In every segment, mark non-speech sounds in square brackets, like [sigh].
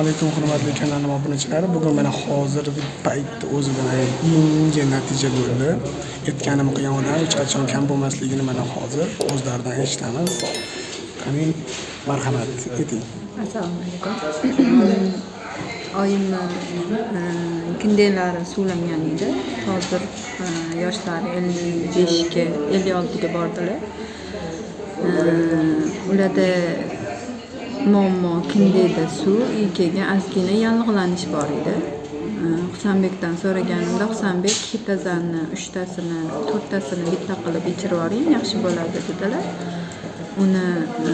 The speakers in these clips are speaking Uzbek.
alaykum hurmatli kanalim obunachilari bugun mana hozirgi paytda o'zidan yangi natija bo'ldi. Aytganim qilganidan hech qachon kam bo'lmasligini mana hozir o'zlaridan eshitamiz qani marhamat ayting. Assalomu alaykum [clears throat] oyimni e, suvlangan edi. Hozir e, yoshlari ellik beshga ellik oltiga bordilar. E, ularda muammo kindeda suv keyin ozgina yallig'lanish bor edi. E, Husanbekdan so'raganimda husanbek hitazanni uchtasini to'rttasini bitta qilib ichirib yuboring yaxshi bo'ladi dedilar. Uni e,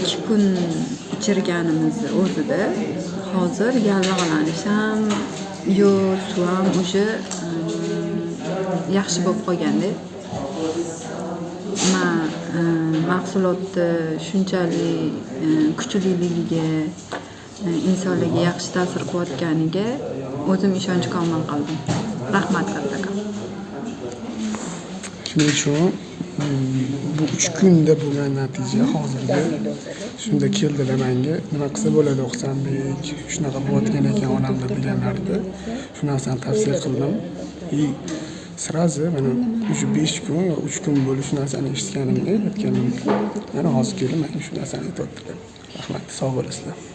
ikki kun ichirganimizni o'zida hozir yallig'lanish ham yo'q suv ham уже e, yaxshi bo'lib qolganda man e, mahsulotni shunchalik kuchliligiga insonlarga yaxshi ta'sir qilayotganiga o'zim ishonch komil qildim. Rahmat kattakon. Shuning uchun bu uch kunda bo'lgan natija hozirgi shunda keldilar manga nima qilsa bo'ladi oqsanbek shunaqa bo'layotgan ekan onamda deganlarida shu narsani tavsiya qildim и сразу mana уже besh kun yo uch kun bo'ldi shu narsani eshitganimga aytganimga mana hozir keldim mana shu narsani aytyaptilar rahmat sog' bo'lasizlar